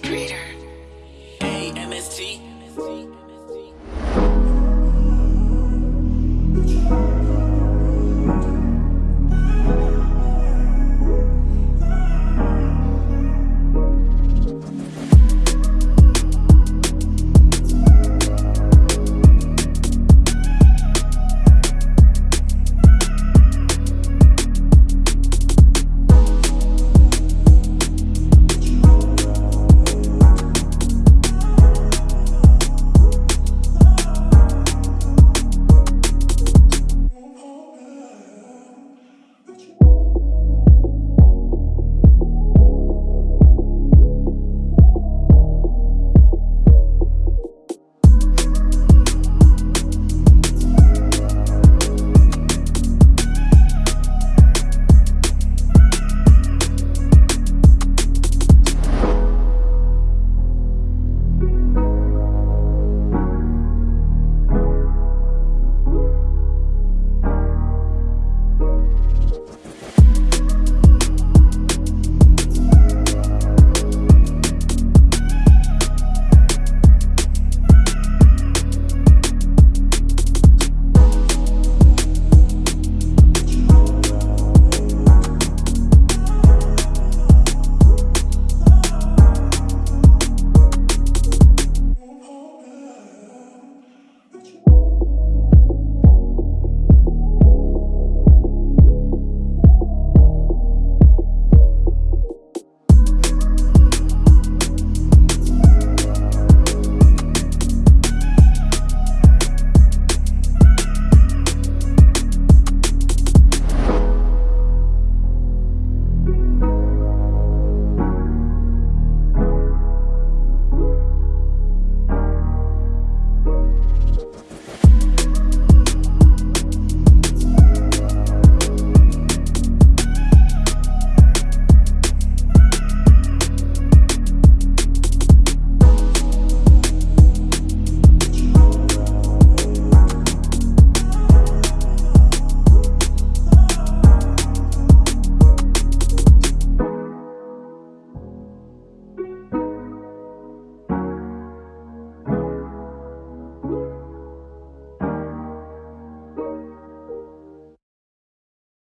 greater.